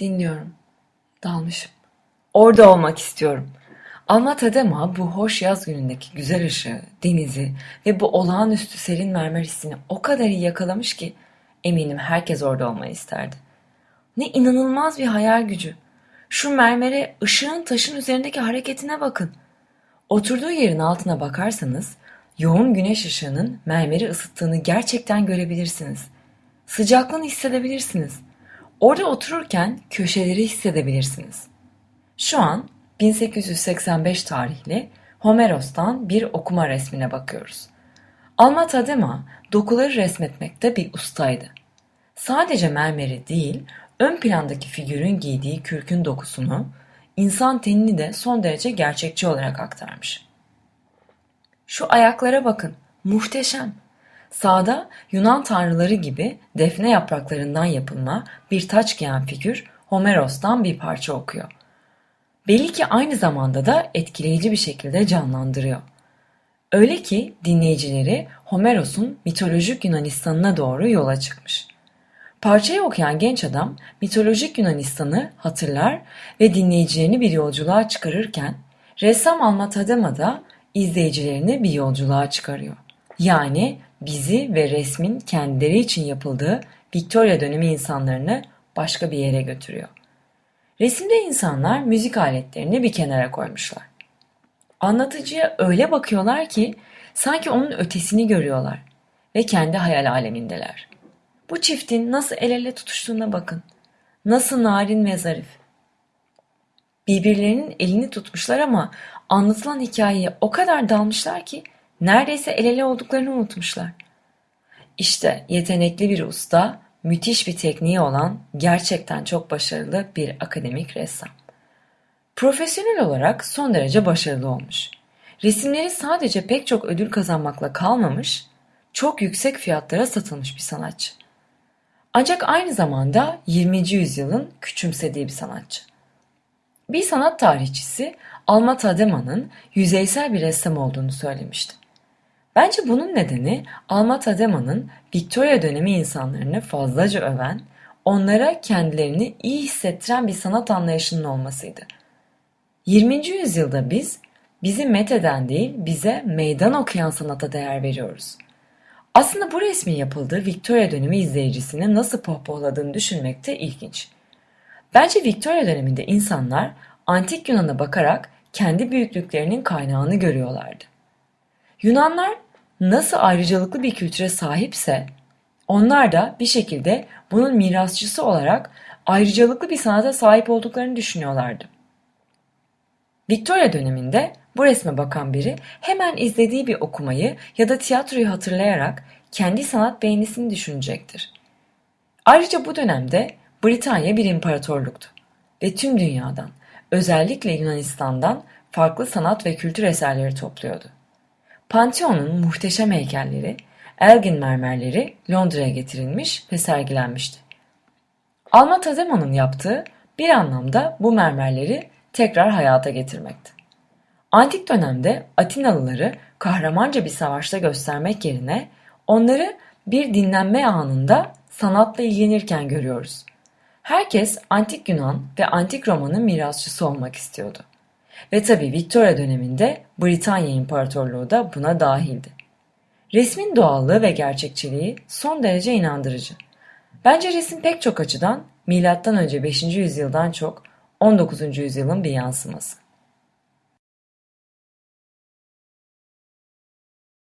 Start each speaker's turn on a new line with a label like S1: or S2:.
S1: Dinliyorum. Dalmışım. Orada olmak istiyorum. Alma Tadema bu hoş yaz günündeki güzel ışığı, denizi ve bu olağanüstü serin mermer hissini o kadar iyi yakalamış ki eminim herkes orada olmayı isterdi. Ne inanılmaz bir hayal gücü. Şu mermere ışığın taşın üzerindeki hareketine bakın. Oturduğu yerin altına bakarsanız yoğun güneş ışığının mermeri ısıttığını gerçekten görebilirsiniz. Sıcaklığını hissedebilirsiniz. Orada otururken köşeleri hissedebilirsiniz. Şu an 1885 tarihli Homeros'tan bir okuma resmine bakıyoruz. Alma Tadema dokuları resmetmekte bir ustaydı. Sadece mermeri değil, ön plandaki figürün giydiği kürkün dokusunu, insan tenini de son derece gerçekçi olarak aktarmış. Şu ayaklara bakın, muhteşem. Sağda Yunan tanrıları gibi defne yapraklarından yapılma bir taç giyen figür Homeros'tan bir parça okuyor. Belli ki aynı zamanda da etkileyici bir şekilde canlandırıyor. Öyle ki dinleyicileri Homeros'un mitolojik Yunanistan'ına doğru yola çıkmış. Parçayı okuyan genç adam mitolojik Yunanistan'ı hatırlar ve dinleyicilerini bir yolculuğa çıkarırken ressam Alma Tadema da izleyicilerini bir yolculuğa çıkarıyor. Yani bizi ve resmin kendileri için yapıldığı Victoria dönemi insanlarını başka bir yere götürüyor. Resimde insanlar müzik aletlerini bir kenara koymuşlar. Anlatıcıya öyle bakıyorlar ki sanki onun ötesini görüyorlar ve kendi hayal alemindeler. Bu çiftin nasıl el ele tutuştuğuna bakın. Nasıl narin ve zarif. Birbirlerinin elini tutmuşlar ama anlatılan hikayeye o kadar dalmışlar ki neredeyse el ele olduklarını unutmuşlar. İşte yetenekli bir usta, müthiş bir tekniği olan gerçekten çok başarılı bir akademik ressam. Profesyonel olarak son derece başarılı olmuş. Resimleri sadece pek çok ödül kazanmakla kalmamış, çok yüksek fiyatlara satılmış bir sanatçı. Ancak aynı zamanda 20. yüzyılın küçümsediği bir sanatçı. Bir sanat tarihçisi Alma Tadema'nın yüzeysel bir ressam olduğunu söylemişti. Bence bunun nedeni Alma Tadema'nın Victoria dönemi insanlarını fazlaca öven, onlara kendilerini iyi hissettiren bir sanat anlayışının olmasıydı. 20. yüzyılda biz, bizi metheden değil bize meydan okuyan sanata değer veriyoruz. Aslında bu resmin yapıldığı Victoria dönemi izleyicisini nasıl pohpohladığını düşünmek de ilginç. Bence Victoria döneminde insanlar antik Yunan'a bakarak kendi büyüklüklerinin kaynağını görüyorlardı. Yunanlar nasıl ayrıcalıklı bir kültüre sahipse onlar da bir şekilde bunun mirasçısı olarak ayrıcalıklı bir sanata sahip olduklarını düşünüyorlardı. Victoria döneminde bu resme bakan biri hemen izlediği bir okumayı ya da tiyatroyu hatırlayarak kendi sanat beğenisini düşünecektir. Ayrıca bu dönemde Britanya bir imparatorluktu ve tüm dünyadan, özellikle Yunanistan'dan farklı sanat ve kültür eserleri topluyordu. Pantheon'un muhteşem heykelleri, Elgin mermerleri Londra'ya getirilmiş ve sergilenmişti. Alma Tadema'nın yaptığı bir anlamda bu mermerleri tekrar hayata getirmekti. Antik dönemde Atinalıları kahramanca bir savaşta göstermek yerine onları bir dinlenme anında sanatla ilgilenirken görüyoruz. Herkes antik Yunan ve antik Roma'nın mirasçısı olmak istiyordu. Ve tabi Victoria döneminde Britanya İmparatorluğu da buna dahildi. Resmin doğallığı ve gerçekçiliği son derece inandırıcı. Bence resim pek çok açıdan M.Ö. 5. yüzyıldan çok 19. yüzyılın bir yansıması.